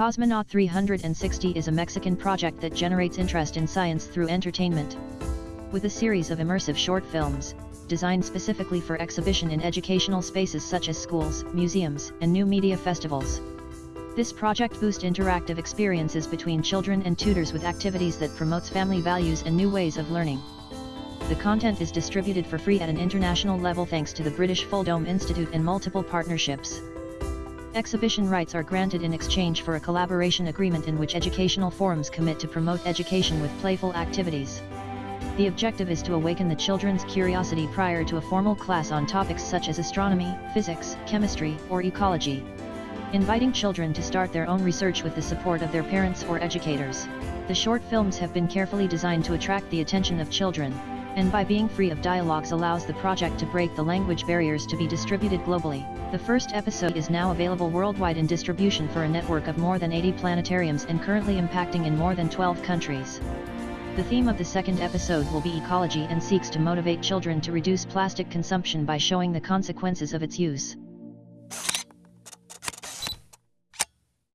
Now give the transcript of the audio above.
Cosmonaut 360 is a Mexican project that generates interest in science through entertainment. With a series of immersive short films, designed specifically for exhibition in educational spaces such as schools, museums, and new media festivals. This project boosts interactive experiences between children and tutors with activities that promotes family values and new ways of learning. The content is distributed for free at an international level thanks to the British Full Dome Institute and multiple partnerships. Exhibition rights are granted in exchange for a collaboration agreement in which educational forums commit to promote education with playful activities. The objective is to awaken the children's curiosity prior to a formal class on topics such as astronomy, physics, chemistry, or ecology. Inviting children to start their own research with the support of their parents or educators. The short films have been carefully designed to attract the attention of children, and by being free of dialogues allows the project to break the language barriers to be distributed globally. The first episode is now available worldwide in distribution for a network of more than 80 planetariums and currently impacting in more than 12 countries. The theme of the second episode will be ecology and seeks to motivate children to reduce plastic consumption by showing the consequences of its use.